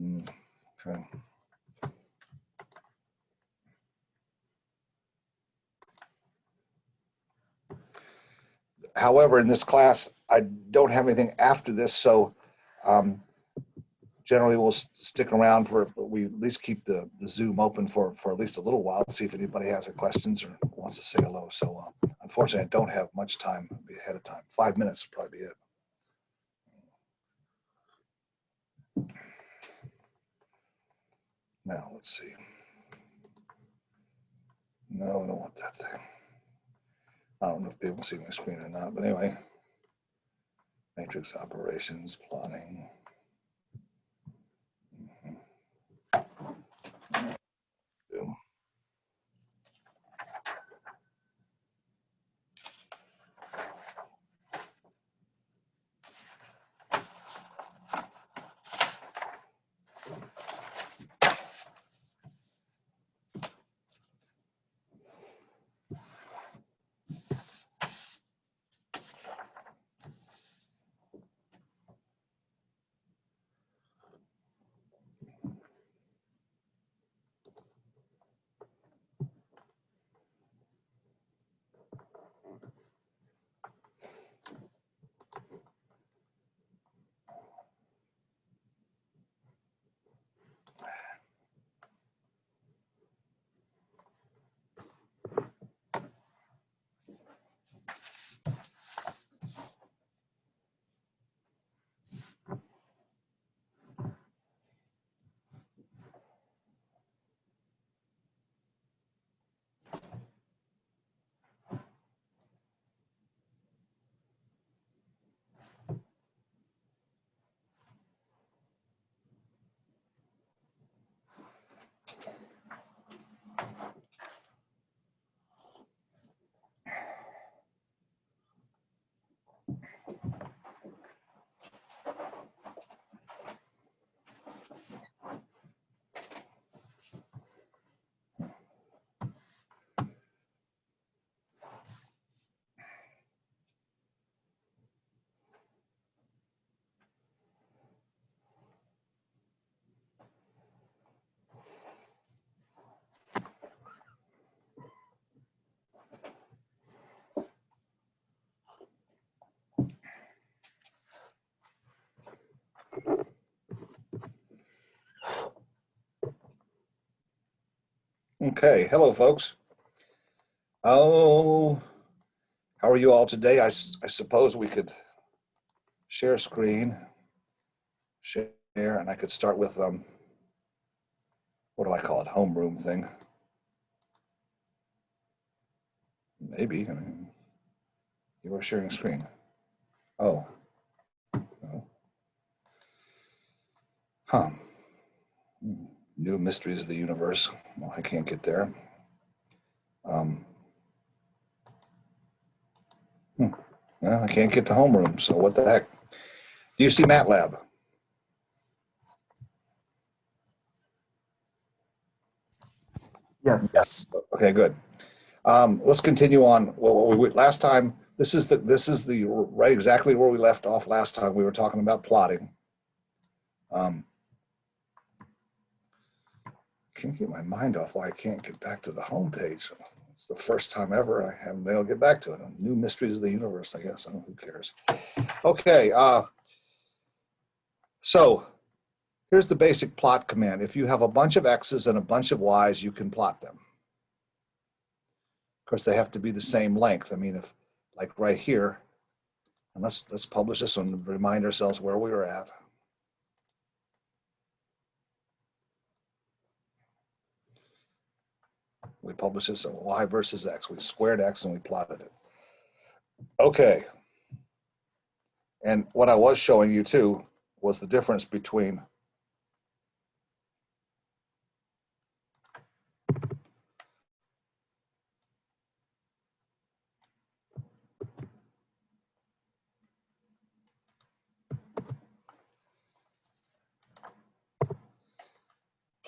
Mm, Okay. However, in this class, I don't have anything after this, so um, generally we'll stick around for, we at least keep the, the Zoom open for, for at least a little while, see if anybody has any questions or wants to say hello. So uh, unfortunately, I don't have much time ahead of time. Five minutes would probably be it. Now, let's see. No, I don't want that thing. I don't know if people see my screen or not, but anyway. Matrix operations, plotting. Okay, hello, folks. Oh, how are you all today? I, I suppose we could share screen, share, and I could start with, um, what do I call it? Homeroom thing. Maybe, I mean, you are sharing screen. Oh. no. Huh. New mysteries of the universe. Well, I can't get there. Um, hmm. Well, I can't get to homeroom, so what the heck? Do you see MATLAB? Yes. Yes. Okay, good. Um, let's continue on. Well, what we, last time, this is the, this is the, right exactly where we left off last time. We were talking about plotting. Um, can't get my mind off why I can't get back to the home page. It's the first time ever I haven't been able to get back to it. New mysteries of the universe, I guess. I who cares? Okay. Uh, so here's the basic plot command. If you have a bunch of X's and a bunch of Y's, you can plot them. Of course, they have to be the same length. I mean, if like right here, and let's let's publish this one and remind ourselves where we were at. We published this on y versus x. We squared x and we plotted it. Okay. And what I was showing you too was the difference between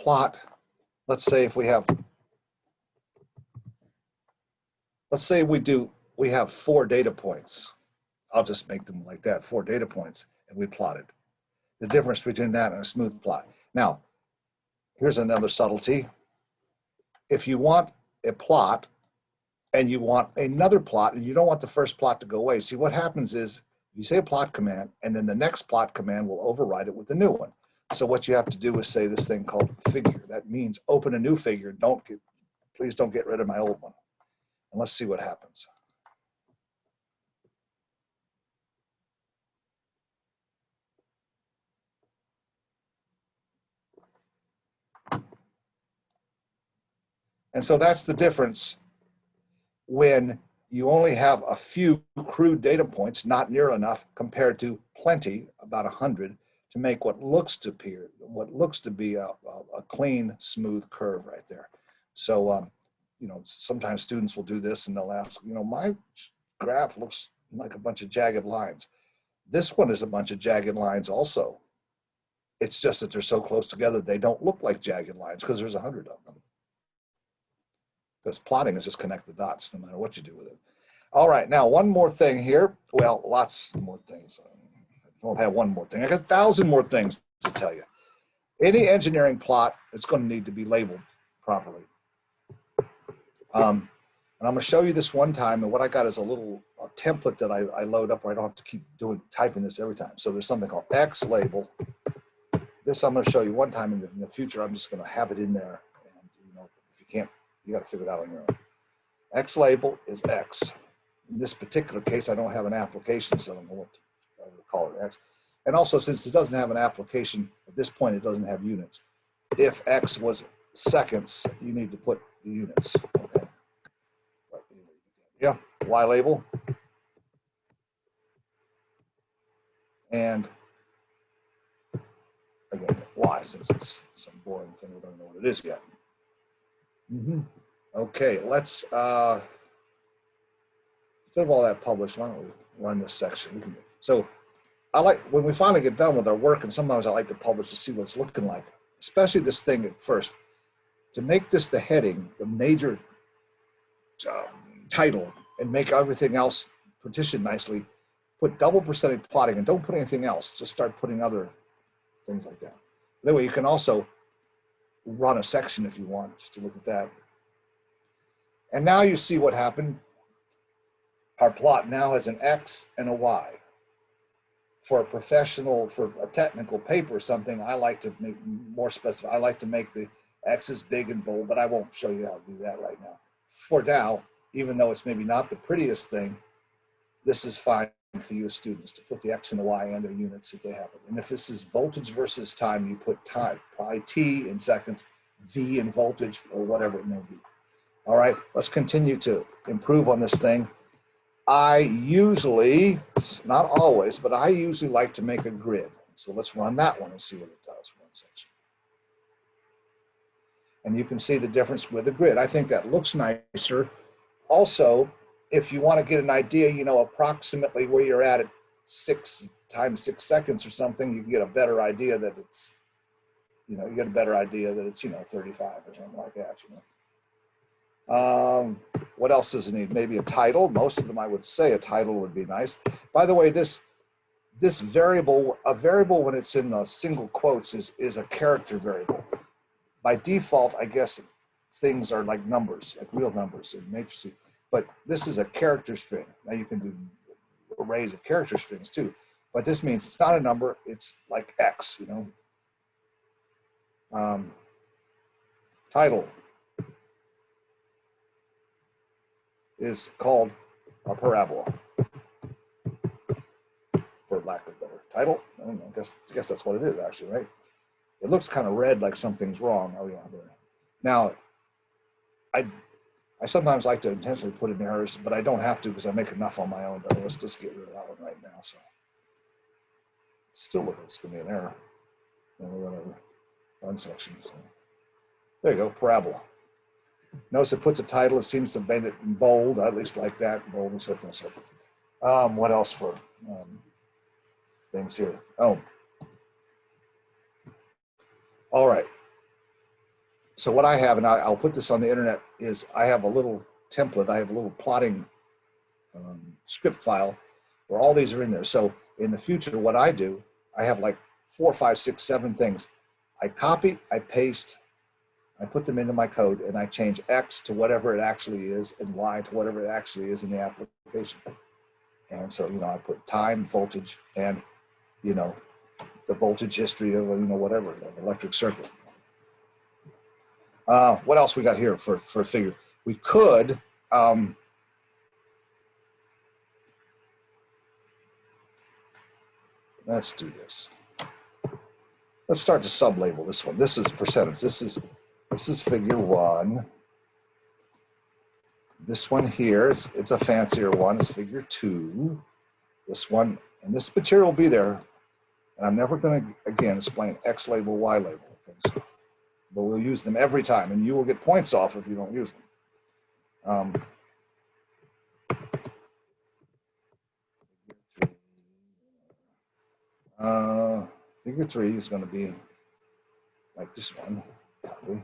plot, let's say if we have, let's say we do, we have four data points. I'll just make them like that, four data points, and we plotted. The difference between that and a smooth plot. Now, here's another subtlety. If you want a plot and you want another plot and you don't want the first plot to go away, see what happens is you say a plot command and then the next plot command will override it with the new one. So what you have to do is say this thing called figure. That means open a new figure. Don't get, please don't get rid of my old one. And let's see what happens. And so that's the difference when you only have a few crude data points, not near enough, compared to plenty, about 100, to make what looks to appear, what looks to be a, a, clean, smooth curve right there. So, um, you know, sometimes students will do this and they'll ask, you know, my graph looks like a bunch of jagged lines. This one is a bunch of jagged lines also. It's just that they're so close together, they don't look like jagged lines because there's a hundred of them. Because plotting is just connect the dots no matter what you do with it. All right, now one more thing here. Well, lots more things. I don't have one more thing. I got a thousand more things to tell you. Any engineering plot is going to need to be labeled properly. Um, and I'm going to show you this one time. And what I got is a little a template that I, I load up where I don't have to keep doing typing this every time. So there's something called X label. This I'm going to show you one time in the, in the future. I'm just going to have it in there. And you know, if you can't you got to figure it out on your own. X label is X. In this particular case, I don't have an application, so I don't know what to call it X. And also, since it doesn't have an application, at this point, it doesn't have units. If X was seconds, you need to put the units. Okay. Yeah, Y label. And again, Y, since it's some boring thing, we don't know what it is yet. Mm -hmm. Okay, let's, uh, instead of all that published, why don't we run this section? Can, so I like, when we finally get done with our work, and sometimes I like to publish to see what it's looking like, especially this thing at first, to make this the heading, the major um, title, and make everything else partitioned nicely, put double percentage plotting and don't put anything else, just start putting other things like that. But anyway, you can also run a section if you want, just to look at that. And now you see what happened. Our plot now has an X and a Y. For a professional, for a technical paper or something, I like to make more specific. I like to make the X's big and bold, but I won't show you how to do that right now. For now, even though it's maybe not the prettiest thing, this is fine for you as students to put the X and the Y and their units if they have it. And if this is voltage versus time, you put time, probably t in seconds, V in voltage, or whatever it may be. All right, let's continue to improve on this thing. I usually, not always, but I usually like to make a grid. So let's run that one and see what it does. One section. And you can see the difference with the grid. I think that looks nicer. Also, if you want to get an idea, you know, approximately where you're at at six times six seconds or something, you can get a better idea that it's, you know, you get a better idea that it's, you know, 35 or something like that, you know. Um, what else does it need? Maybe a title. Most of them, I would say a title would be nice. By the way, this this variable, a variable when it's in the single quotes is, is a character variable. By default, I guess things are like numbers, like real numbers in matrices but this is a character string. Now you can do arrays of character strings too, but this means it's not a number, it's like X, you know. Um, title is called a parabola, for lack of better title. I, know, I guess, I guess that's what it is actually, right? It looks kind of red like something's wrong. Oh yeah, there. Now, I I sometimes like to intentionally put in errors, but I don't have to because I make enough on my own. But let's just get rid of that one right now. So still looks going to be an error. Whatever. Run section. So there you go, parabola. Notice it puts a title. It seems to made it in bold. At least like that, bold and so forth and so forth. Um, what else for um, things here? Oh. All right. So what I have, and I, will put this on the internet, is I have a little template. I have a little plotting um, script file where all these are in there. So in the future, what I do, I have like four, five, six, seven things. I copy, I paste, I put them into my code and I change X to whatever it actually is and Y to whatever it actually is in the application. And so, you know, I put time, voltage, and, you know, the voltage history of, you know, whatever, an electric circuit. Uh, what else we got here for, for a figure? We could, um, let's do this. Let's start to sub-label this one. This is percentage. This is this is figure one. This one here is it's a fancier one. It's figure two. This one and this material will be there. And I'm never going to again explain X label, Y label things, but we'll use them every time, and you will get points off if you don't use them. Um, uh, Figure three is going to be like this one, probably.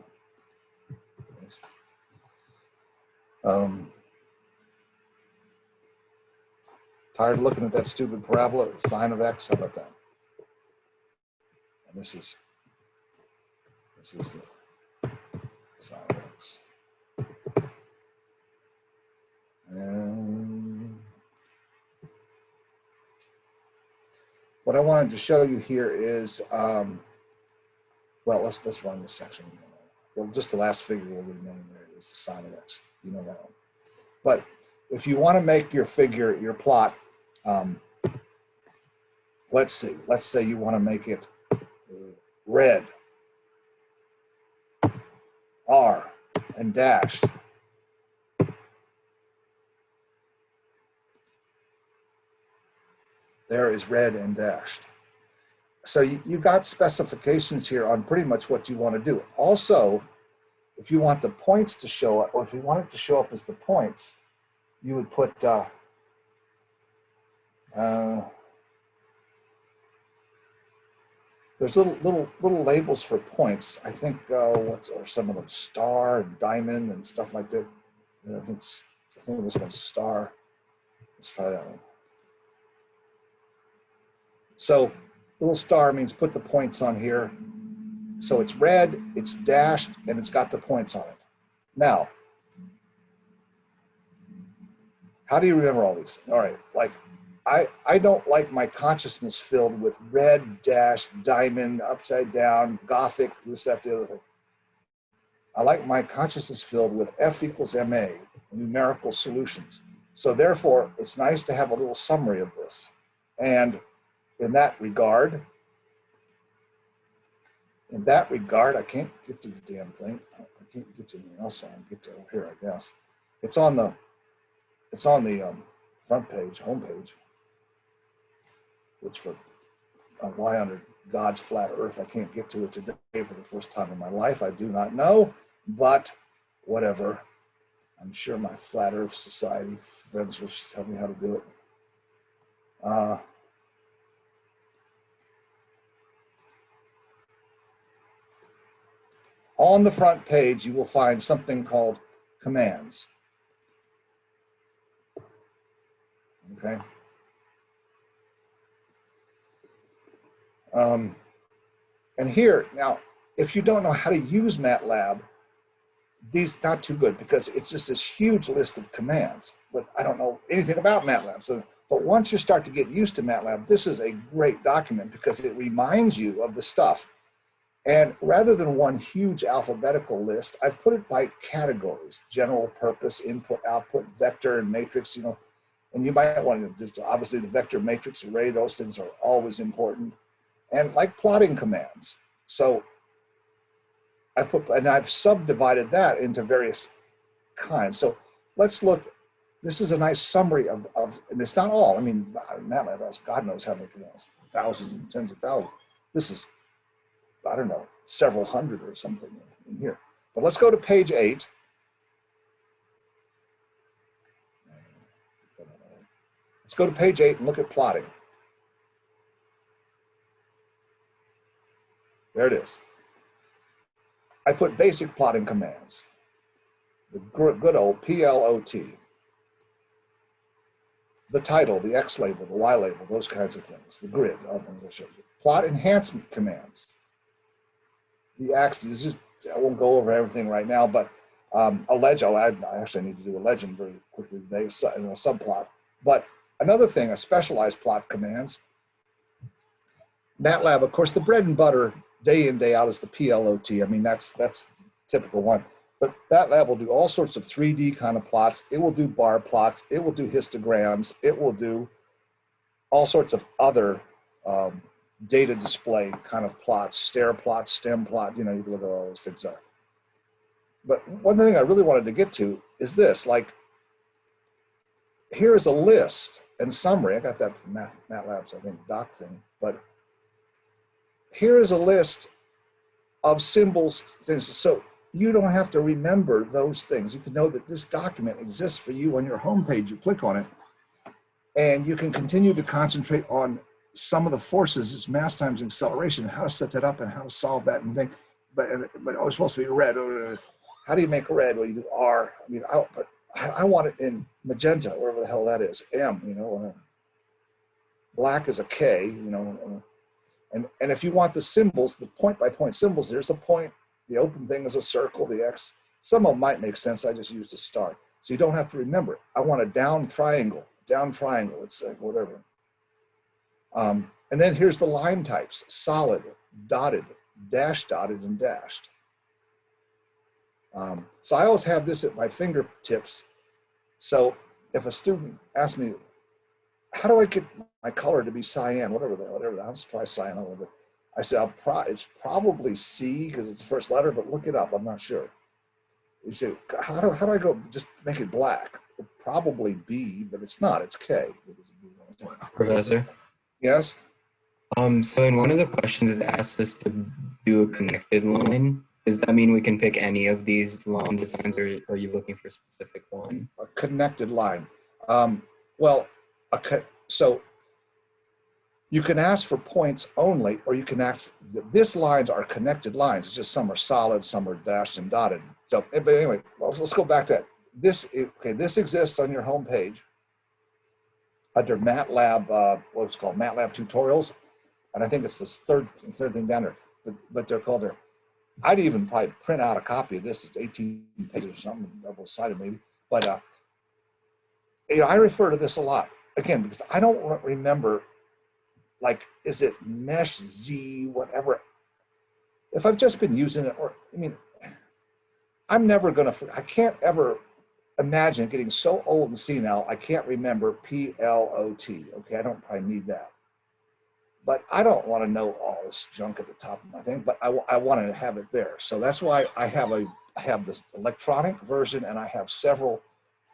Um, tired of looking at that stupid parabola, sine of x, how about that? And this is, is the What I wanted to show you here is, um, well, let's, let's run this section. Well, just the last figure will remain there is the sine of x. You know that one. But if you want to make your figure, your plot, um, let's see, let's say you want to make it red, R, and dashed. there is red and dashed. So you, you got specifications here on pretty much what you want to do. Also, if you want the points to show up, or if you want it to show up as the points, you would put uh, uh, there's little little little labels for points. I think uh, what are some of them? Star and diamond and stuff like that. I think I think this one's star. Let's try that one. So little star means put the points on here. So it's red, it's dashed, and it's got the points on it. Now, how do you remember all these? All right, like I, I don't like my consciousness filled with red, dash, diamond, upside down, gothic, this, that, the other thing. I like my consciousness filled with F equals MA, numerical solutions. So therefore, it's nice to have a little summary of this. And in that regard, in that regard, I can't get to the damn thing. I can't get to anything else. I can get to here, I guess. It's on the, it's on the um, front page, home page, which for uh, why under God's flat earth, I can't get to it today for the first time in my life. I do not know, but whatever. I'm sure my flat earth society friends will tell me how to do it. Uh, on the front page, you will find something called commands. Okay. Um, and here, now, if you don't know how to use MATLAB, these not too good because it's just this huge list of commands, but I don't know anything about MATLAB. So, but once you start to get used to MATLAB, this is a great document because it reminds you of the stuff and rather than one huge alphabetical list, I've put it by categories, general purpose, input, output, vector, and matrix, you know, and you might want to just obviously the vector matrix array, those things are always important. And like plotting commands. So I put, and I've subdivided that into various kinds. So let's look, this is a nice summary of, of and it's not all, I mean, God knows how many, commands, thousands and tens of thousands. This is I don't know, several hundred or something in here. But let's go to page eight. Let's go to page eight and look at plotting. There it is. I put basic plotting commands. The good old PLOT. The title, the X label, the Y label, those kinds of things. The grid, all things I showed you. Plot enhancement commands. the axes, just, I won't go over everything right now, but um, a legend, oh, I, I actually need to do a legend very quickly today, so- you know, a subplot. But another thing, a specialized plot commands. MATLAB, of course, the bread and butter day in, day out is the PLOT. I mean, that's, that's typical one. But MATLAB will do all sorts of 3D kind of plots. It will do bar plots. It will do histograms. It will do all sorts of other um, data display kind of plots, stair plots, stem plot, you know, you can look at all those things are. But one thing I really wanted to get to is this, like, here is a list and summary. I got that from Math, MATLAB's, I think, doc thing, but here is a list of symbols, things. So you don't have to remember those things. You can know that this document exists for you on your homepage. You click on it and you can continue to concentrate on some of the forces, it's mass times acceleration, how to set that up and how to solve that and think, But, but oh, it's supposed to be red. How do you make red? Well, you do R. I mean, I, but I, want it in magenta, wherever the hell that is, M, you know. uh, Black is a K, you know. And, and if you want the symbols, the point by point symbols, there's a point, the open thing is a circle, the X. Some of them might make sense. I just used a star. So you don't have to remember it. I want a down triangle, down triangle, it's like whatever. Um, and then here's the line types, solid, dotted, dash dotted, and dashed. Um, so I always have this at my fingertips. So if a student asks me, how do I get my color to be cyan, whatever, that, whatever, that, I'll just try cyan a little bit. I said, I'll pro it's probably C because it's the first letter, but look it up, I'm not sure. You said, how do, how do I go, just make it black? Probably B, but it's not, it's K. Professor. Yes? Um, so in one of the questions it asks us to do a connected line. Does that mean we can pick any of these line designs or are you looking for a specific one? a connected line. Um, well, a so you can ask for points only, or you can ask, this lines are connected lines. It's just some are solid, some are dashed and dotted. So, eh, but anyway, let's, go back to that. This, okay, this exists on your homepage under MATLAB, uh, what's called MATLAB tutorials. And I think it's this third, third thing down there, but, but they're called there. I'd even probably print out a copy of this. It's 18 pages or something, double sided maybe. But uh, you know, I refer to this a lot again because I don't re- remember, like, is it mesh Z whatever? If I've just been using it, or I mean, I'm never gonna. I can't ever imagine getting so old and senile. I can't remember P L O T. Okay, I don't probably need that. But I don't want to know all this junk at the top of my thing. But I, I want to have it there. So that's why I have a I have this electronic version, and I have several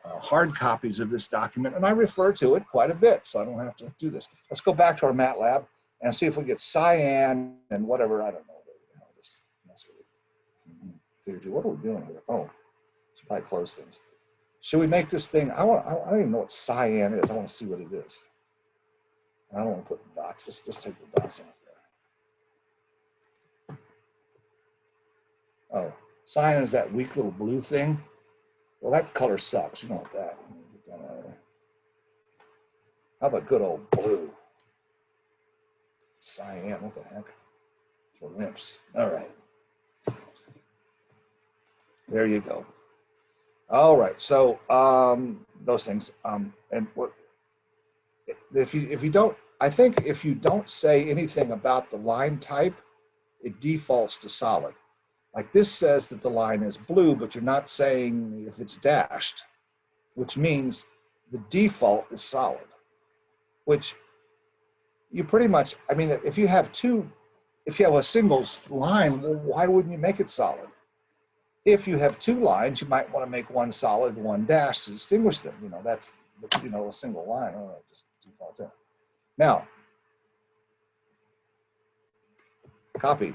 uh, hard copies of this document, and I refer to it quite a bit, so I don't have to do this. Let's go back to our MATLAB and see if we get cyan and whatever, I don't know. the this mess with it. Mhm. Two, What are we doing here? Oh, should probably close things. Should we make this thing, I want, I don't even know what cyan is. I want to see what it is. I don't want to put dots, just, just take the dots off there. Oh, cyan is that weak little blue thing. Well, that color sucks. You don't want that. How about good old blue? Cyan, what the heck? For wimps. All right. There you go. All right. So um, those things. Um, and what if you if you don't? I think if you don't say anything about the line type, it defaults to solid. Like this says that the line is blue, but you're not saying if it's dashed, which means the default is solid, which you pretty much, I mean, if you have two, if you have a single line, well, why wouldn't you make it solid? If you have two lines, you might want to make one solid, one dashed to distinguish them. You know, that's, you know, a single line. Oh, just default. Now, copy.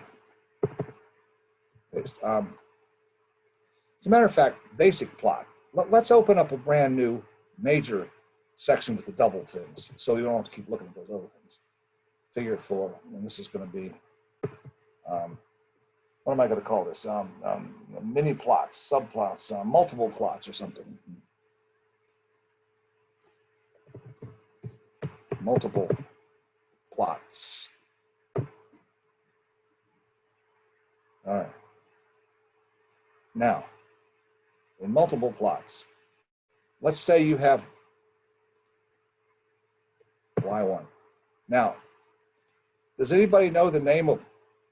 Um, as a matter of fact, basic plot. Let, us open up a brand new major section with the double things, so you don't have to keep looking at those other things. Figure four, and this is going to be, um, what am I going to call this? Um, um, mini plots, subplots, uh, multiple plots, or something. Multiple plots. All right. Now, in multiple plots, let's say you have y1. Now, does anybody know the name of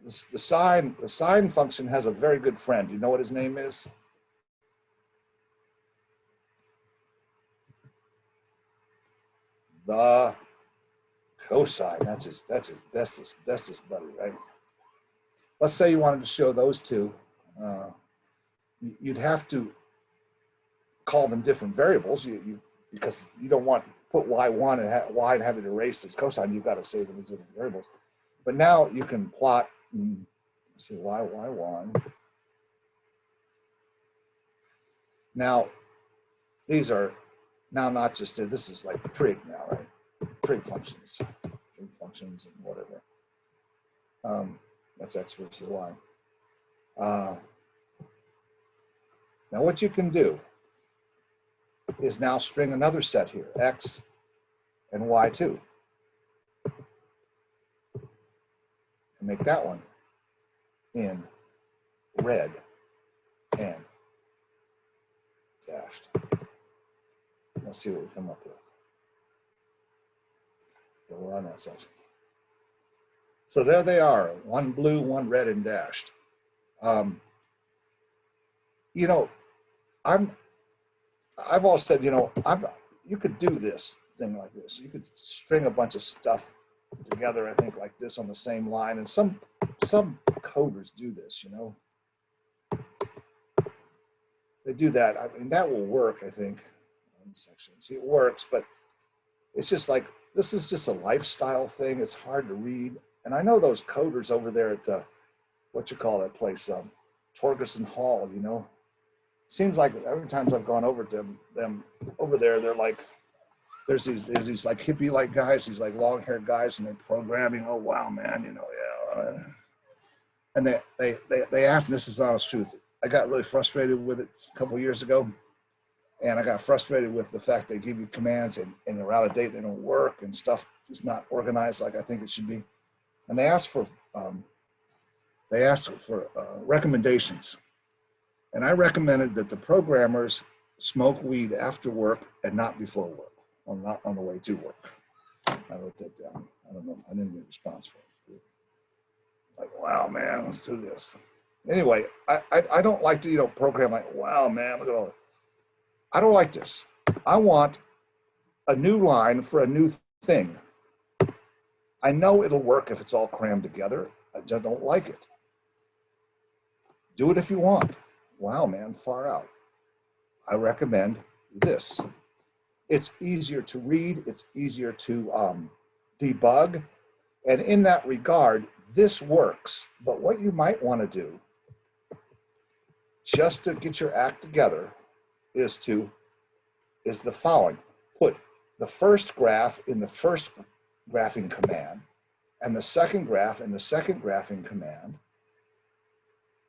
the, sine? The sine function has a very good friend. Do you know what his name is? The cosine. That's his. That's his bestest bestest buddy, right? Let's say you wanted to show those two. Uh, you'd have to call them different variables. You, you because you don't want to put y1 and ha- y and have it erased as cosine. You've got to save them as different variables. But now you can plot. mm, see y y1. Now these are now not just this is like trig now, right? Trig functions, trig functions and whatever. Um, that's x versus y. Uh, now what you can do is now string another set here, x and y2. And make that one in red and dashed. Let's see what we come up with. Yeah, we're on that section. So there they are, one blue, one red and dashed. Um, you know, I'm, I've always said, you know, I'm, you could do this thing like this. You could string a bunch of stuff together, I think like this on the same line. And some, some coders do this, you know. They do that. I mean, that will work, I think, on sections. It works, but it's just like, this is just a lifestyle thing. It's hard to read. And I know those coders over there at, uh, what you call that place, um, Torgersen Hall, you know, seems like every times I've gone over to them, them over there, they're like, there's these, there's these like hippie like guys, these like long haired guys and they're programming. Oh, wow, man, you know, yeah. uh," And they, they, they, they asked, this is honest truth. I got really frustrated with it a couple years ago. And I got frustrated with the fact they give you commands and, and they're out of date, they don't work and stuff is not organized like I think it should be. And they asked for, um, they asked for uh, recommendations. And I recommended that the programmers smoke weed after work and not before work, or not on the way to work. I wrote that down. I don't know, I didn't get a response from it. Like, wow, man, let's do this. Anyway, I, I, I don't like to, you know, program like, wow, man, look at all this. I don't like this. I want a new line for a new thing. I know it'll work if it's all crammed together. I just don't like it. Do it if you want. Wow, man, far out. I recommend this. It's easier to read, it's easier to um, debug. And in that regard, this works. But what you might want to do, just to get your act together, is to, is the following. Put the first graph in the first graphing command and the second graph in the second graphing command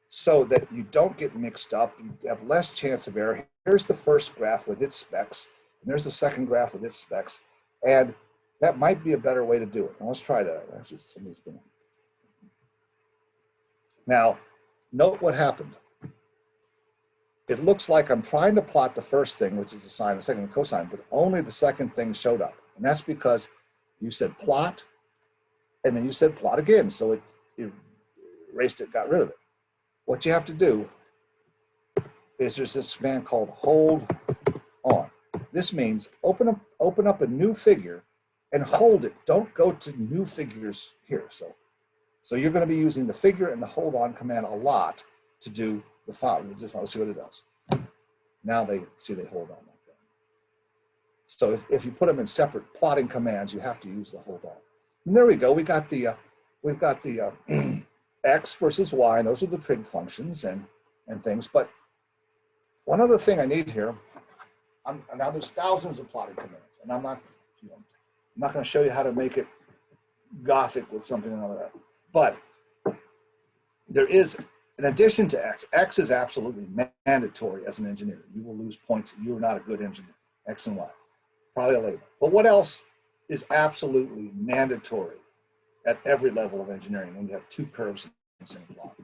so that you don't get mixed up, you have less chance of error. Here's the first graph with its specs, and there's the second graph with its specs, and that might be a better way to do it. Now, let's try that. Now, note what happened. It looks like I'm trying to plot the first thing, which is the sine, the second the cosine, but only the second thing showed up. And that's because you said plot, and then you said plot again. So it, it erased it, got rid of it. What you have to do is there's this command called hold on. This means open up, open up a new figure and hold it. Don't go to new figures here. So, so you're going to be using the figure and the hold on command a lot to do the file. Let's see what it does. Now they see they hold on like that. So if, if you put them in separate plotting commands, you have to use the hold on. And there we go. We got the uh, we've got the uh, x versus y, and those are the trig functions and and things. But one other thing I need here, I'm, now there's thousands of plotting commands, and I'm not, you know, I'm not going to show you how to make it gothic with something all that. But there is, in addition to x, x is absolutely mandatory as an engineer. You will lose points. You are not a good engineer. X and Y, probably a label. But what else is absolutely mandatory at every level of engineering when you have two curves in the same plot?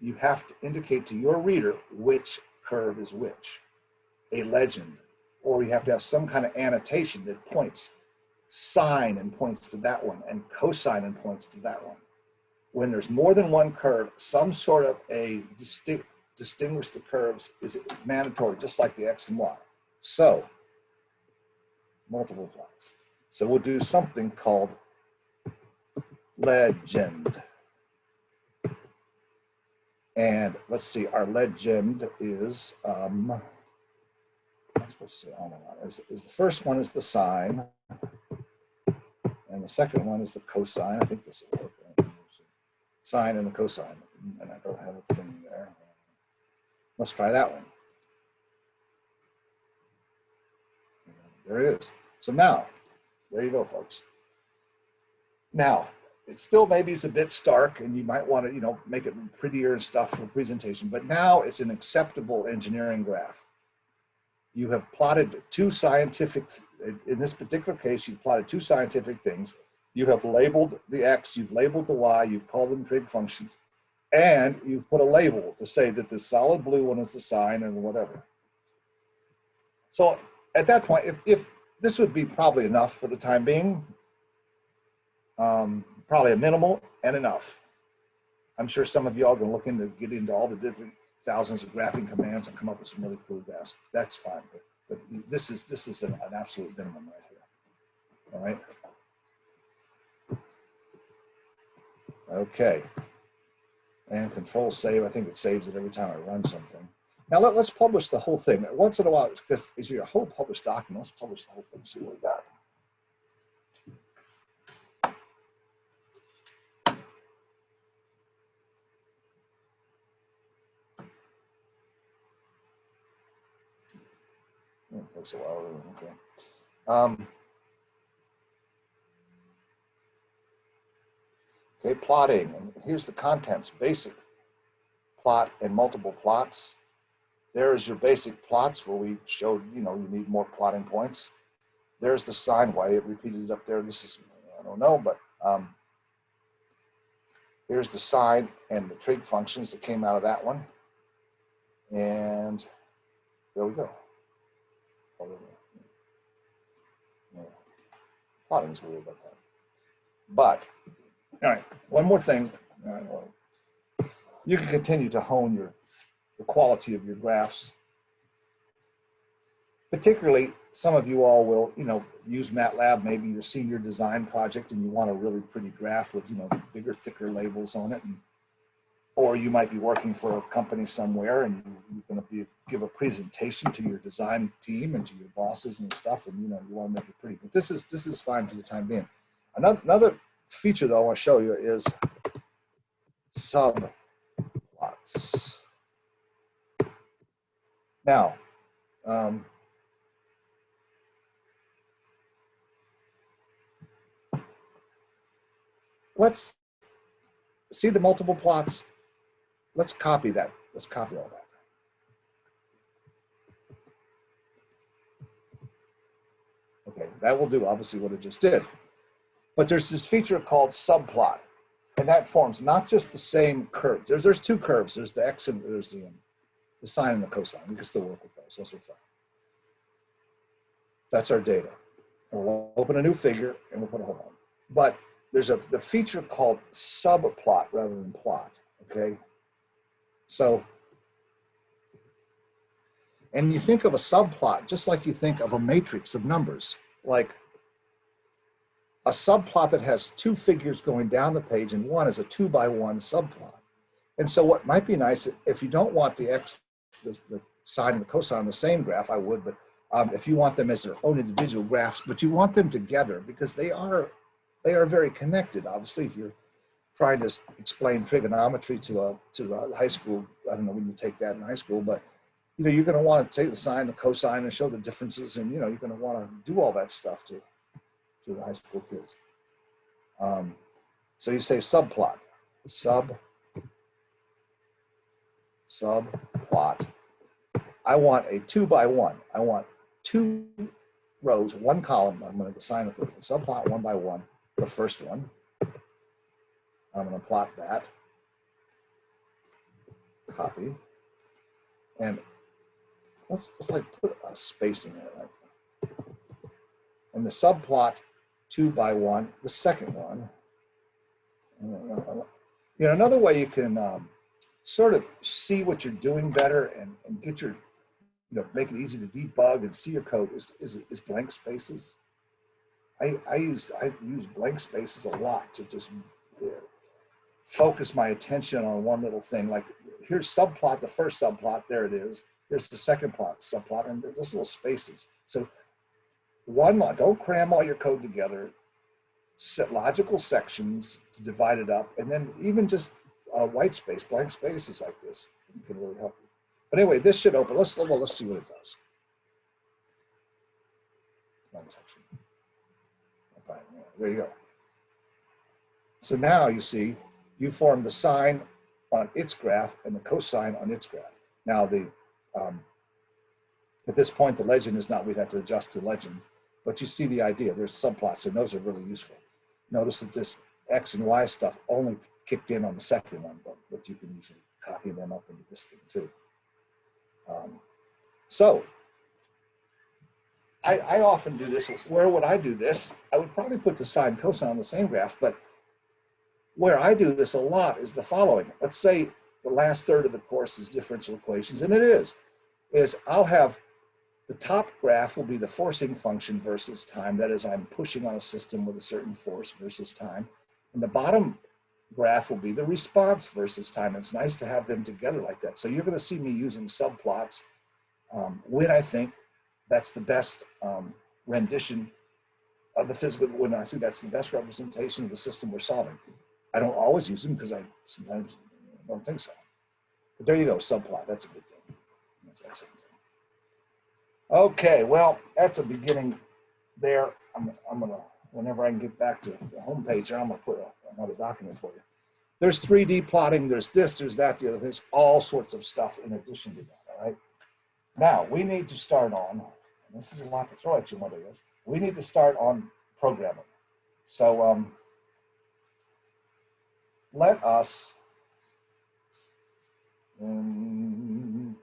you have to indicate to your reader which curve is which, a legend, or you have to have some kind of annotation that points sine and points to that one and cosine and points to that one. When there's more than one curve, some sort of a distinct distinguish the curves is mandatory, just like the X and Y. So, multiple plots. So we'll do something called legend. And let's see, our legend is, um, I'm supposed to say, is, is the first one is the sine. And the second one is the cosine. I think this will work. right? Sine and the cosine. And I don't have a thing there. Let's try that one. There it is. So now, there you go, folks. Now, it still maybe is a bit stark and you might want to, you know, make it prettier and stuff for presentation, but now it's an acceptable engineering graph. You have plotted two scientific, in this particular case, you've plotted two scientific things. You have labeled the X, you've labeled the Y, you've called them trig functions, and you've put a label to say that the solid blue one is the sine and whatever. So at that point, if, if this would be probably enough for the time being, um, probably a minimal and enough. I'm sure some of y'all are to look into get into all the different thousands of graphing commands and come up with some really cool graphs. That's fine, but, but this is this is an, an absolute minimum right here. All right. Okay. And control save, I think it saves it every time I run something. Now let, us publish the whole thing. Once in a while, because it's your whole published document, let's publish the whole thing, see what we got. Oh, takes a while, okay. Um, okay, plotting, and here's the contents, basic plot and multiple plots. There is your basic plots where we showed, you know, you need more plotting points. There's the sine, why it repeated up there. This is, I don't know, but um, here's the sine and the trig functions that came out of that one. And there we go. Yeah. Plotting is weird about that. But, all right, one more thing. You can continue to hone your the quality of your graphs. Particularly, some of you all will, you know, use MATLAB, maybe your senior design project, and you want a really pretty graph with, you know, bigger, thicker labels on it. And, or you might be working for a company somewhere and you're going to be give a presentation to your design team and to your bosses and stuff, and you know, you want to make it pretty. But this is this is fine for the time being. Another another feature that I want to show you is subplots. Now, um, let's see the multiple plots. Let's copy that. Let's copy all that. Okay, that will do obviously what it just did. But there's this feature called subplot, and that forms not just the same curves. There's, there's two curves. There's the x and there's the, um, the sine and the cosine. We can still work with those. Those are fine. That's our data. And we'll open a new figure and we'll put a hold on. But there's a the feature called subplot rather than plot. Okay. So, and you think of a subplot just like you think of a matrix of numbers, like a subplot that has two figures going down the page and one is a two by one subplot. And so what might be nice, if you don't want the x the, the sine and the cosine on the same graph, I would, but um, if you want them as their own individual graphs, but you want them together because they are, they are very connected. Obviously, if you're trying to explain trigonometry to a to a high school, I don't know when you take that in high school, but you know you're going to want to take the sine, the cosine, and show the differences, and you know you're going to want to do all that stuff to to the high school kids. Um, so you say subplot, sub subplot. I want a two by one. I want two rows, one column. I'm going to assign a subplot one by one, the first one. I'm going to plot that. copy. And let's, let's like put a space in there. Like, and the subplot two by one, the second one. Uh, You know, another way you can um, sort of see what you're doing better and, and get your, you know, make it easy to debug and see your code is, is, is blank spaces. I, I use I use blank spaces a lot to just focus my attention on one little thing. Like here's subplot, the first subplot, there it is. Here's the second plot, subplot, and there's little spaces. So one lot, don't cram all your code together. Set logical sections to divide it up, and then even just uh, white space, blank spaces like this can really help you. But anyway, this should open. Let's well, let's see what it does. One section. There you go. So now you see you form the sine on its graph and the cosine on its graph. Now the um, at this point the legend is not we'd have to adjust the legend, but you see the idea. There's subplots and those are really useful. Notice that this x and y stuff only kicked in on the second one, but, but you can easily copy them up into this thing too. Um, so I, I often do this. Where would I do this? I would probably put the sine and cosine on the same graph, but where I do this a lot is the following. Let's say the last third of the course is differential equations, and it is, is I'll have the top graph will be the forcing function versus time. That is, I'm pushing on a system with a certain force versus time. And the bottom graph will be the response versus time. It's nice to have them together like that. So you're going to see me using subplots um, when I think that's the best um, rendition of the physical, when I think that's the best representation of the system we're solving. I don't always use them because I sometimes don't think so. But there you go, subplot. That's a good thing. That's excellent. Okay, well, that's a beginning there. I'm, I'm gonna, whenever I can get back to the homepage there, I'm gonna put a, another document for you. There's 3D plotting, there's this, there's that, the other, there's all sorts of stuff in addition to that, all right? Now, we need to start on, this is a lot to throw at you, Mother is, we need to start on programming. So um, let us, um,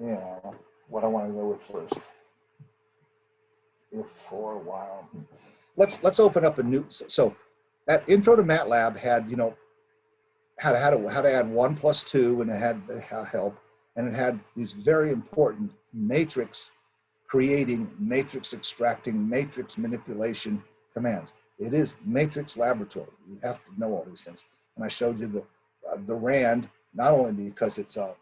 yeah, what I want to go with first. If for a while. Let's let's open up a new. So that intro to MATLAB had you know how to how to how to add one plus two and it had the help and it had these very important matrix creating, matrix extracting, matrix manipulation commands. It is matrix laboratory. You have to know all these things. And I showed you the uh, the RAND not only because it's a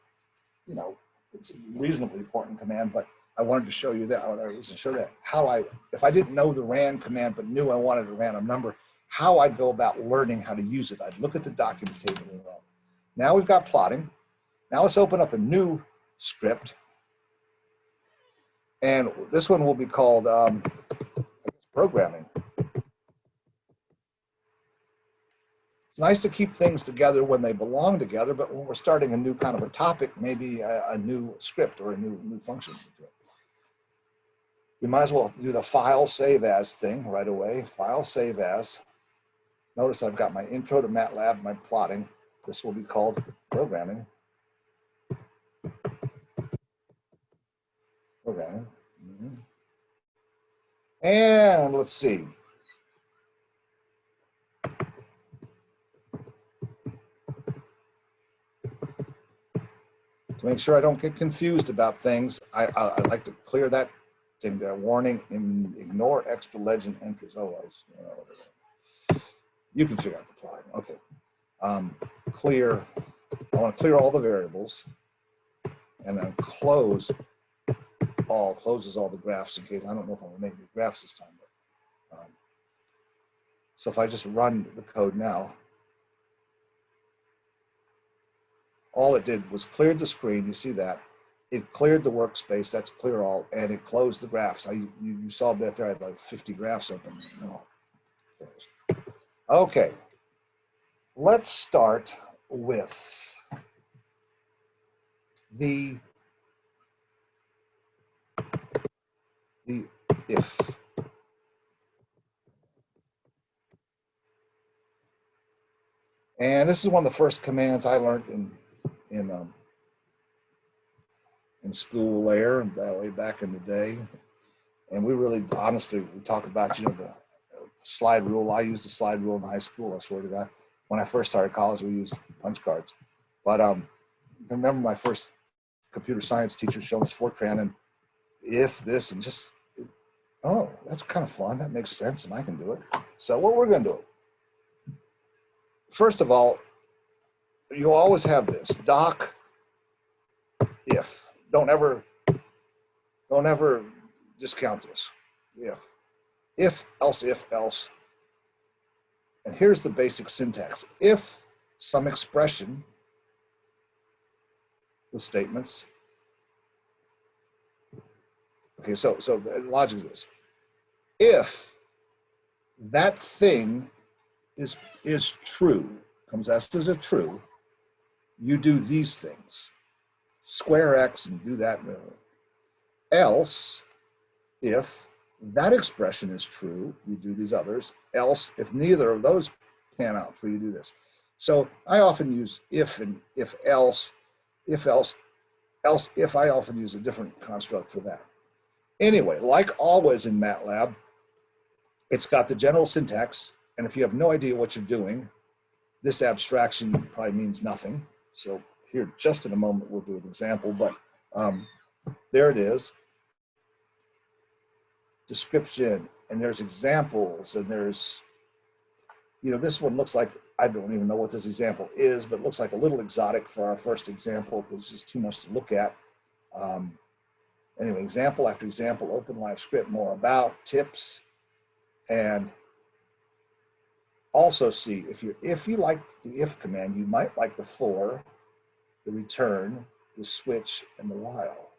you know it's a reasonably important command, but I wanted to show you that, I wanted to show that how I, if I didn't know the RAND command, but knew I wanted a random number, how I'd go about learning how to use it. I'd look at the document table. Now we've got plotting. Now let's open up a new script. And this one will be called um, programming. It's nice to keep things together when they belong together, but when we're starting a new kind of a topic, maybe a, a new script or a new, new function. We might as well do the file save as thing right away. File save as. Notice I've got my intro to MATLAB, my plotting. This will be called programming. Programming. Mm -hmm. And let's see. Make sure I don't get confused about things, I, I, I like to clear that thing there. Warning, ignore extra legend entries. Oh, I, you can figure out the plot. Okay. Um, clear, I want to clear all the variables and then close all, closes all the graphs in case, I don't know if I'm gonna make new graphs this time. But, um, so if I just run the code now, all it did was cleared the screen. You see that. It cleared the workspace. That's clear all. And it closed the graphs. I, you, you saw that there. I had like 50 graphs open. Oh. Okay. Let's start with the, the if. And this is one of the first commands I learned in in um, in school there, and that way back in the day. And we really, honestly, we talk about, you know, the slide rule. I used the slide rule in high school. I swear to God. When I first started college, we used punch cards. But um, I remember my first computer science teacher showing us Fortran and if this and just, oh, that's kind of fun. That makes sense, and I can do it. So what we're to do? First of all, you'll always have this doc if. Don't ever, don't ever discount this. If, if, else, if, else. And here's the basic syntax. If some expression with statements. Okay, so so logic is this. If that thing is is true, comes as as a true, you do these things. Square x and do that. move. Else, if that expression is true, you do these others. Else, if neither of those pan out for you, do this. So I often use if and if else, if else, else if I often use a different construct for that. Anyway, like always in MATLAB, it's got the general syntax. And if you have no idea what you're doing, this abstraction probably means nothing. So here, just in a moment, we'll do an example, but um, there it is. Description, and there's examples, and there's, you know, this one looks like, I don't even know what this example is, but looks like a little exotic for our first example. Because it's just too much to look at. Um, anyway, example after example, open live script, more about, tips, and also see if you if you like the if command, you might like the for, the return, the switch, and the while.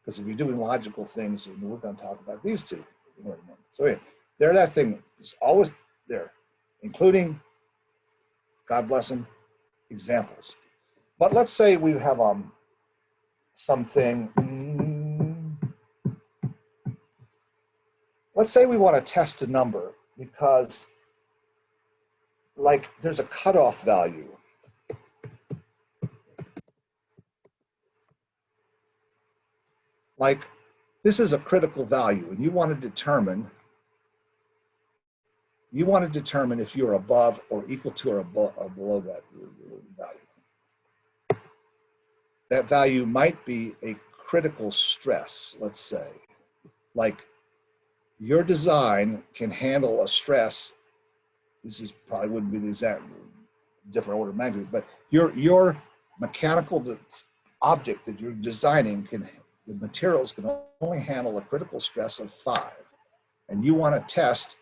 Because if you're doing logical things, we're going to talk about these two. So yeah, there that thing is always there, including, God bless them, examples. But let's say we have um something. mm, Let's say we want to test a number because like there's a cutoff value. Like this is a critical value and you want to determine you want to determine if you're above or equal to or above or below that value. That value might be a critical stress, let's say. Like your design can handle a stress this is probably wouldn't be the exact different order of magnitude, but your your mechanical object that you're designing can the materials can only handle a critical stress of five, and you want to test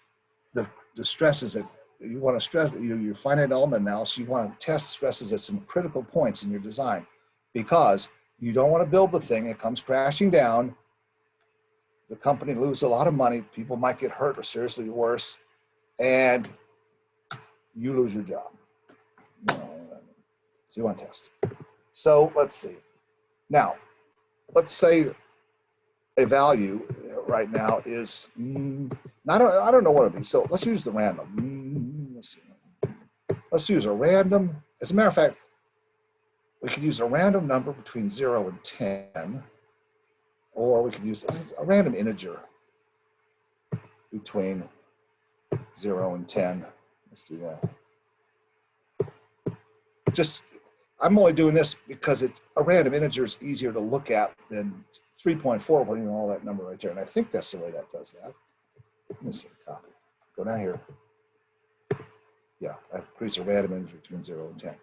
the the stresses that you want to stress your, your finite element analysis. You want to test stresses at some critical points in your design, because you don't want to build the thing. It comes crashing down. The company lose a lot of money. People might get hurt or seriously worse, and you lose your job. So you want to test. So let's see. Now, let's say a value right now is, mm, I don't, I don't know what it'd be. So let's use the random. Mm, let's. Let's use a random. As a matter of fact, we could use a random number between zero and 10, or we could use a random integer between zero and 10. Let's do that. Just, I'm only doing this because it's a random integer is easier to look at than 3.4 putting all that number right there. And I think that's the way that does that. Let me see, copy. Go down here. Yeah, that creates a random integer between zero and 10.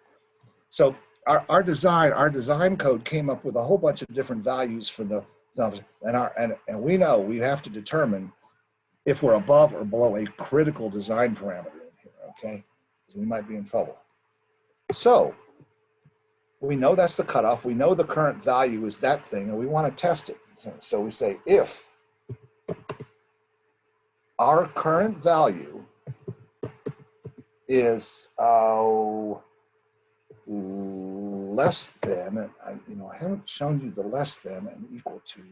So our, our design, our design code came up with a whole bunch of different values for the. And our and, and we know we have to determine if we're above or below a critical design parameter okay? Because we might be in trouble. So we know that's the cutoff. We know the current value is that thing, and we want to test it. So, so we say if our current value is uh, less than, I, you know, I haven't shown you the less than and equal to,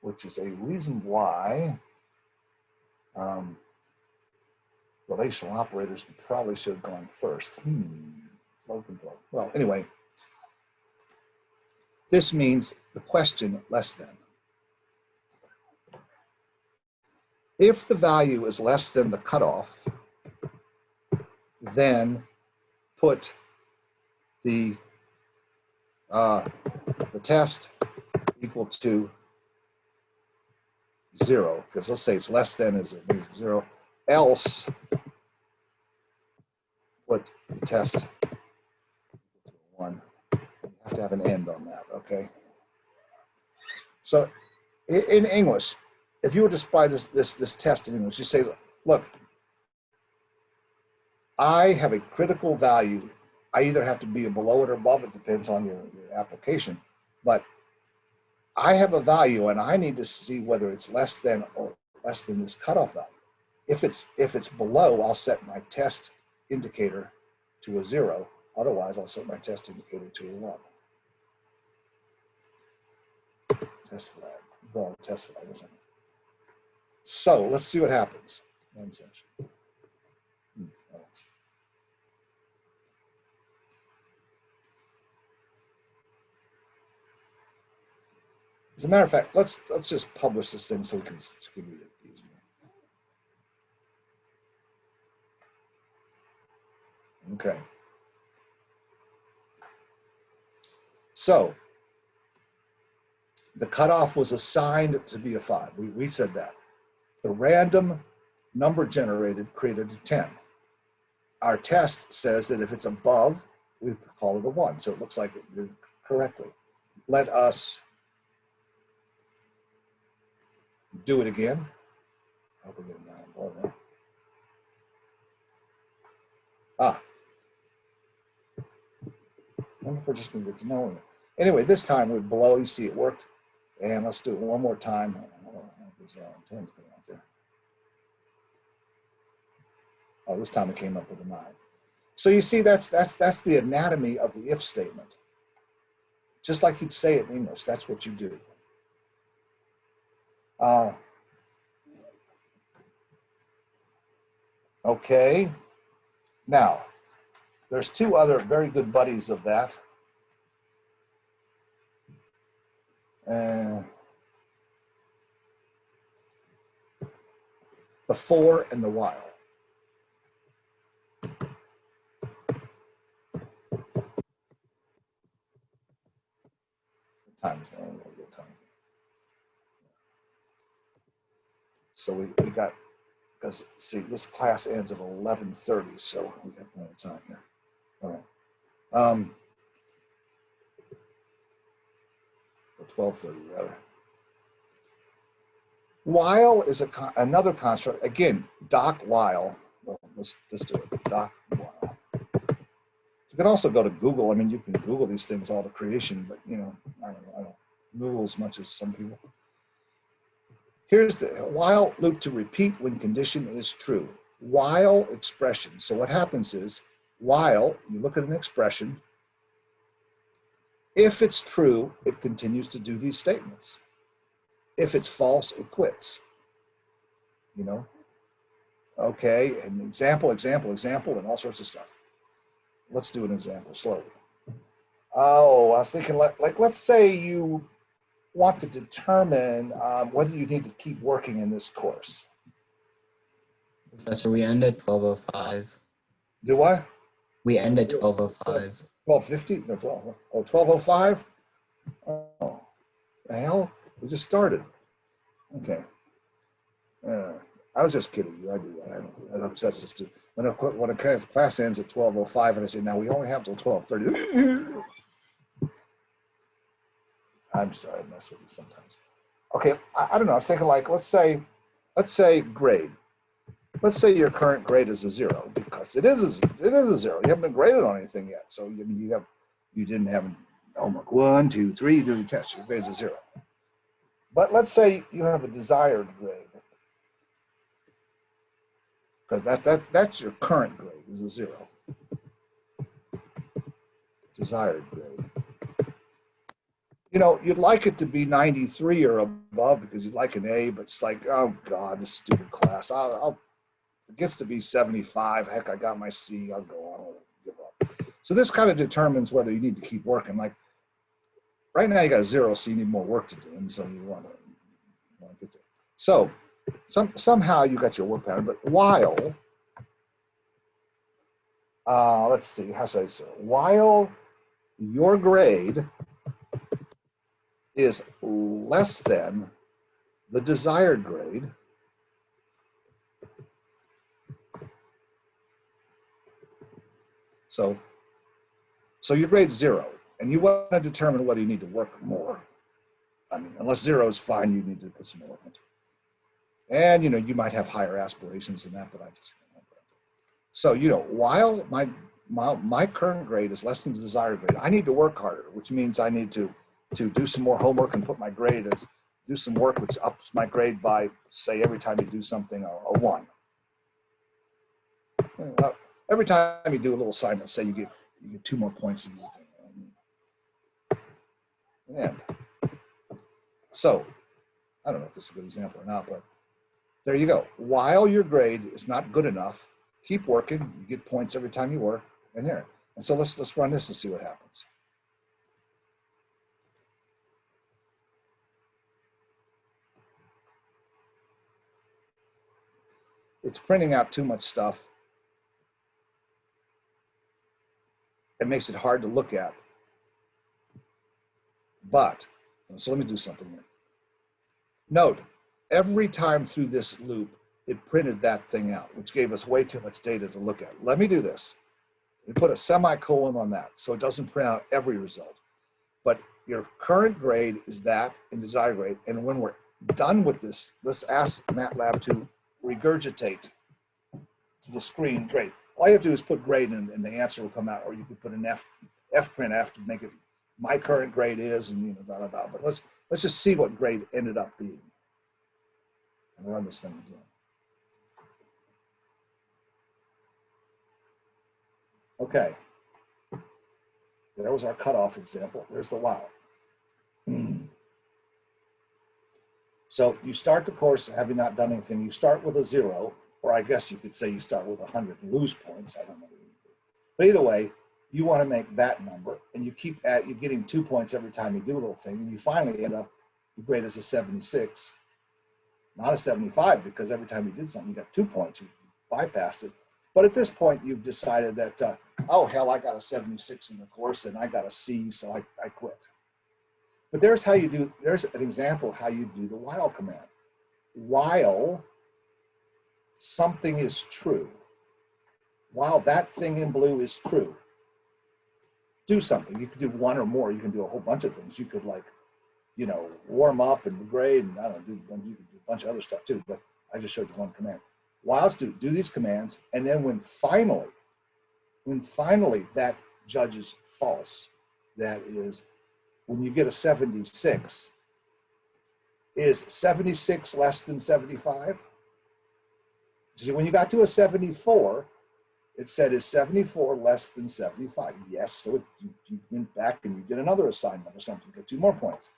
which is a reason why um, relational operators probably should have gone first. Hmm. Flow control. Well, anyway, This means the question less than. If the value is less than the cutoff, then put the, uh, the test equal to zero, because let's say it's less than is zero, else test one. You have to have an end on that, okay? So in English, if you were to apply this, this, this test in English, you say, look, I have a critical value. I either have to be below it or above it, depends on your, your application. But I have a value and I need to see whether it's less than or less than this cutoff value. If it's, if it's below, I'll set my test indicator to a zero. Otherwise, I'll set my test indicator to a one. Test flag, call it test flag. So let's see what happens. One. Hmm, As a matter of fact, let's let's just publish this thing so we can, so we can read it easier. Okay. So the cutoff was assigned to be a five. We, we said that. The random number generated created a 10. Our test says that if it's above, we call it a one. So it looks like it did correctly. Let us do it again. I hope we're getting that on board now. Ah. I wonder if we're just gonna get to know it. Anyway, this time we're below, you see it worked. And let's do it one more time. Oh, this time it came up with a nine. So you see, that's that's that's the anatomy of the if statement. Just like you'd say it in English, that's what you do. Uh, okay. Now, there's two other very good buddies of that. Uh, the for and the while. Times, oh, we'll get time. So we, we got, because see, this class ends at eleven thirty, so we got plenty of time here. All right. Um, or twelve thirty rather. While is a con- another construct. Again, doc while. Well, let's let's do it. Doc while. You can also go to Google. I mean, you can Google these things all to creation, but you know, I don't know. I don't Google as much as some people. Here's the while loop to repeat when condition is true. While expression. So what happens is while you look at an expression, if it's true, it continues to do these statements. If it's false, it quits. You know? Okay, an example, example, example, and all sorts of stuff. Let's do an example slowly. Oh, I was thinking like, like let's say you want to determine um, whether you need to keep working in this course. Professor, we end at 1205. Do I? We end at 1205. 1250? No, 12. Oh, 1205? Oh, the hell? We just started. Okay. Uh, I was just kidding you. I do that. I don't, that upsets us too. When a, when a class ends at 1205 and I say, now we only have till 1230. I'm sorry, I mess with you sometimes. Okay, I, I don't know. I was thinking like, let's say, let's say grade. Let's say your current grade is a zero because it is a, it is a zero. You haven't been graded on anything yet, so you you have you didn't have homework one, two, three. Do the test. Your grade is a zero. But let's say you have a desired grade because that that that's your current grade is a zero. Desired grade you know, you'd like it to be 93 or above because you'd like an A, but it's like, oh God, this stupid class. I'll, I'll if it gets to be 75. Heck, I got my C. I'll go on with it. Give up. So this kind of determines whether you need to keep working. Like right now you got zero, so you need more work to do, and so you want to, want to get there. So some, somehow you got your work pattern, but while, uh, let's see, how should I say, while your grade is less than the desired grade, so, so your grade's zero, and you want to determine whether you need to work more. I mean, unless zero is fine, you need to put some more into it. And, you know, you might have higher aspirations than that, but I just. So, you know, while my, my, my current grade is less than the desired grade, I need to work harder, which means I need to, to do some more homework and put my grade as, do some work which ups my grade by, say, every time you do something, a, a one. Every time you do a little assignment, say you get, you get two more points in. And so, I don't know if this is a good example or not, but there you go. While your grade is not good enough, keep working. You get points every time you work, and there. And so let's let's run this and see what happens. It's printing out too much stuff. It makes it hard to look at. But, so let me do something here. Note, every time through this loop, it printed that thing out, which gave us way too much data to look at. Let me do this. We put a semicolon on that so it doesn't print out every result. But your current grade is that in desired grade. And when we're done with this, let's ask MATLAB to regurgitate to the screen. Great. All you have to do is put grade in and the answer will come out, or you could put an F, F print F to make it my current grade is and you know, da, da, da. But let's, let's just see what grade ended up being. And run this thing again. Okay. There was our cutoff example. There's the wow. Hmm. So you start the course having not done anything. You start with a zero, or I guess you could say you start with 100 and lose points. I don't know. But either way, you want to make that number, and you keep at you're getting two points every time you do a little thing, and you finally end up your grade is a 76, not a 75, because every time you did something, you got two points. You bypassed it. But at this point, you've decided that, uh, oh, hell, I got a 76 in the course and I got a C, so I, I quit. But there's how you do, there's an example of how you do the while command. While something is true, while that thing in blue is true, do something. You could do one or more. You can do a whole bunch of things. You could like, you know, warm up and grade and I don't know, do, do a bunch of other stuff too, but I just showed you one command while do, do these commands, and then when finally, when finally that judges false, that is, when you get a 76, is 76 less than 75? See, when you got to a 74, it said, is 74 less than 75? Yes, so it, you, you went back and you did another assignment or something, got two more points.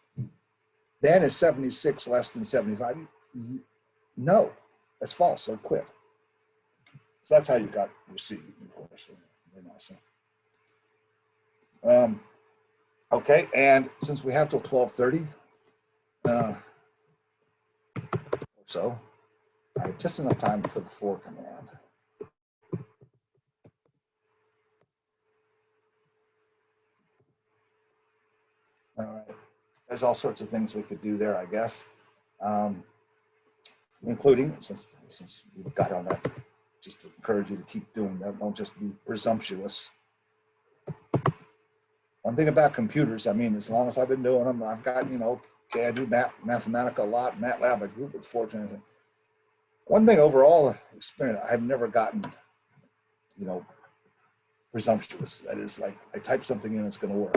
Then is 76 less than 75? No, that's false, so quit. So that's how you got your C, of course. Um, okay, and since we have till 1230, uh, so, Have just enough time for the for command. All right, there's all sorts of things we could do there, I guess. Um, including, since, since we've got on that, just to encourage you to keep doing that, don't just be presumptuous. One thing about computers, I mean, as long as I've been doing them, I've got, you know, okay, I do math, Mathematica a lot, MATLAB, I grew up with Fortran. One thing overall experience, I've never gotten, you know, presumptuous. That is like, I type something in, it's gonna work.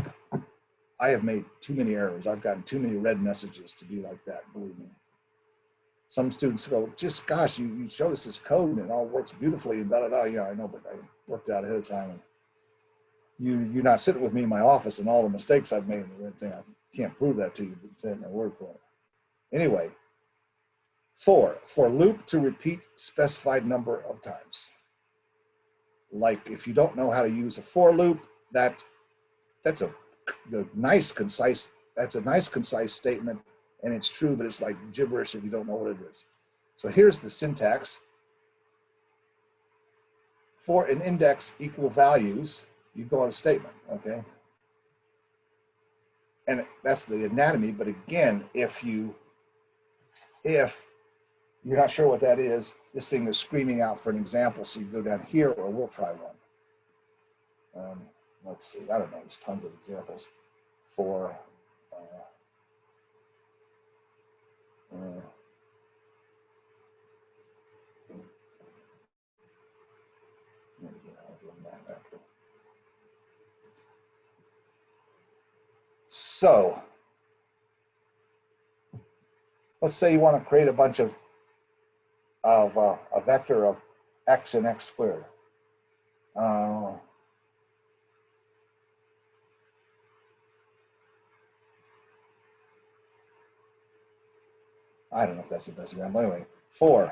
I have made too many errors. I've gotten too many red messages to be like that, believe me some students go, just gosh, you, you showed us this code and it all works beautifully and da da da. Yeah, I know, but I worked out ahead of time. And you you're not sitting with me in my office and all the mistakes I've made and everything. I can't prove that to you, but take my word for it. Anyway, four for loop to repeat specified number of times. Like if you don't know how to use a for loop, that that's a the nice concise that's a nice concise statement and it's true, but it's like gibberish if you don't know what it is. So here's the syntax. For an index equal values, you go on a statement, okay? And that's the anatomy, but again, if you, if you're not sure what that is, this thing is screaming out for an example, so you go down here, or we'll try one. Um, let's see, I don't know, there's tons of examples for, uh, uh, So let's say you want to create a bunch of of uh, a vector of x and x squared. Uh, I don't know if that's the best example. Anyway, for.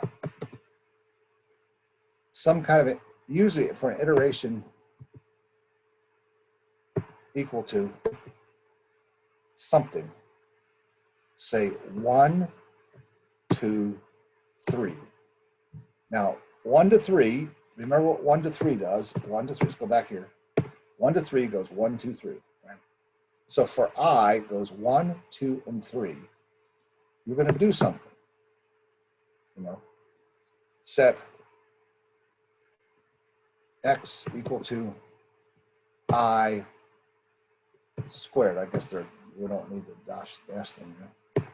Some kind of, a, usually for an iteration equal to something. Say one, two, three. Now, one to three, remember what one to three does? One to three, let's go back here. One to three goes one, two, three. Right? So for I goes one, two, and three. You're going to do something. You know, set x equal to i squared. I guess they're we don't need the dash dash thing there.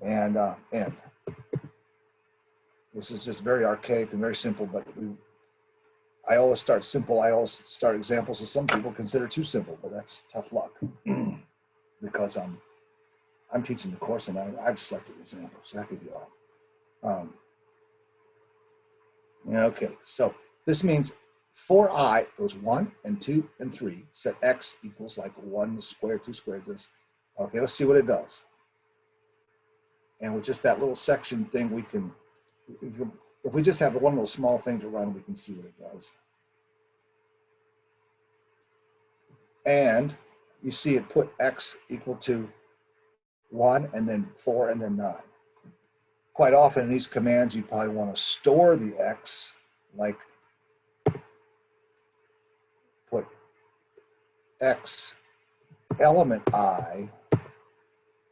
And uh, end. This is just very archaic and very simple, but we, I always start simple. I always start examples that some people consider too simple, but that's tough luck because I'm I'm teaching the course and I, I've selected examples. Could be all. Um, okay, so this means for i goes one and two and three, set x equals like one squared, two squared, this. Okay, let's see what it does. And with just that little section thing, we can if we just have one little small thing to run, we can see what it does. And you see it put x equal to one and then four and then nine. Quite often in these commands, you probably want to store the x like put x element i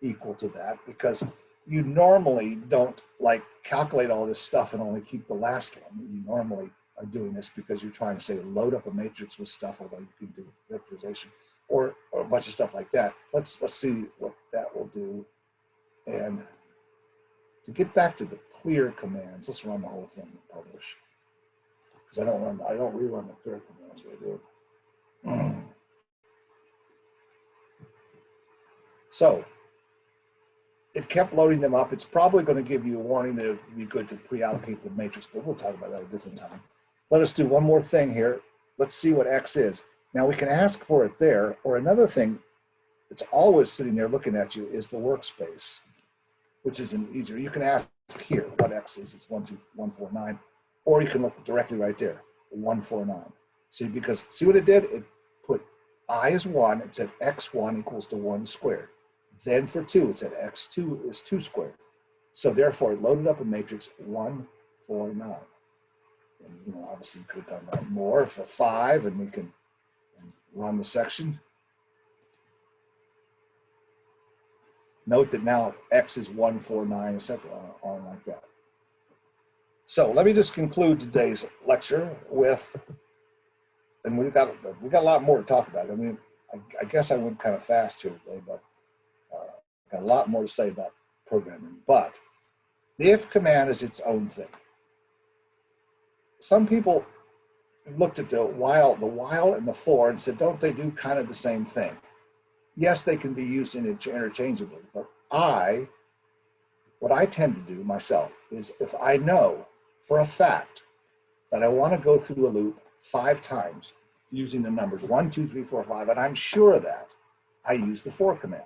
equal to that because you normally don't like calculate all this stuff and only keep the last one. You normally are doing this because you're trying to say load up a matrix with stuff, although you can do vectorization or, or a bunch of stuff like that. Let's let's see what that will do. And to get back to the clear commands, let's run the whole thing and publish. Because I don't run I don't rerun the clear commands, I do. Mm. So it kept loading them up. It's probably going to give you a warning that it would be good to pre-allocate the matrix, but we'll talk about that a different time. Let us do one more thing here. Let's see what X is. Now we can ask for it there, or another thing that's always sitting there looking at you is the workspace, which is an easier. You can ask here what X is, it's one, two, one, four, nine, or you can look directly right there, one, four, nine. See, because see what it did? It put I is one, it said X1 equals to one squared. Then for two, it said x2 is 2 squared. So therefore, it loaded up a matrix 1, 4, 9. And, you know, obviously, you could have done that more for 5, and we can run the section. Note that now x is 1, 4, 9, etc. on like that. So let me just conclude today's lecture with, and we've got, we got a lot more to talk about. I mean, I, I guess I went kind of fast here today, but A lot more to say about programming, but the if command is its own thing. Some people looked at the while, the while and the for and said, don't they do kind of the same thing? Yes, they can be used interchangeably, but I, what I tend to do myself is if I know for a fact that I want to go through a loop five times using the numbers one, two, three, four, five, and I'm sure of that, I use the for command.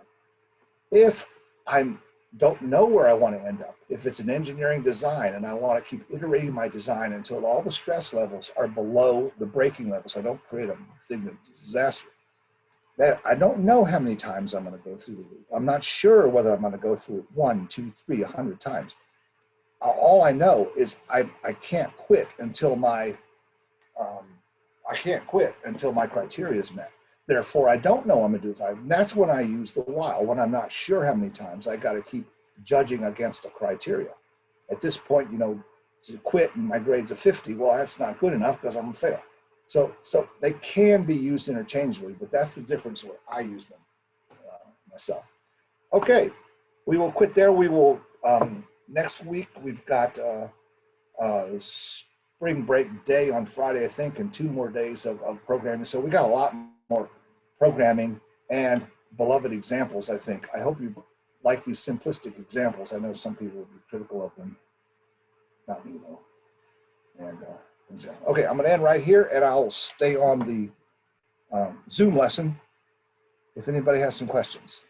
If I don't know where I want to end up, if it's an engineering design and I want to keep iterating my design until all the stress levels are below the breaking levels, I don't create a thing of disaster, that I don't know how many times I'm going to go through the loop. I'm not sure whether I'm going to go through it one, two, three, a hundred times. All I know is I, I can't quit until my, um, I can't quit until my criteria is met. Therefore, I don't know I'm to do five. And that's when I use the while, when I'm not sure how many times I got to keep judging against a criteria. At this point, you know, to quit and my grade's a 50, well, that's not good enough because I'm gonna fail. So, so they can be used interchangeably, but that's the difference where I use them uh, myself. Okay, we will quit there. We will, um, next week, we've got uh, uh, spring break day on Friday, I think, and two more days of, of programming. So we got a lot more programming and beloved examples, I think. I hope you like these simplistic examples. I know some people would be critical of them. Not me though. And, uh, okay, I'm gonna end right here and I'll stay on the um, Zoom lesson if anybody has some questions.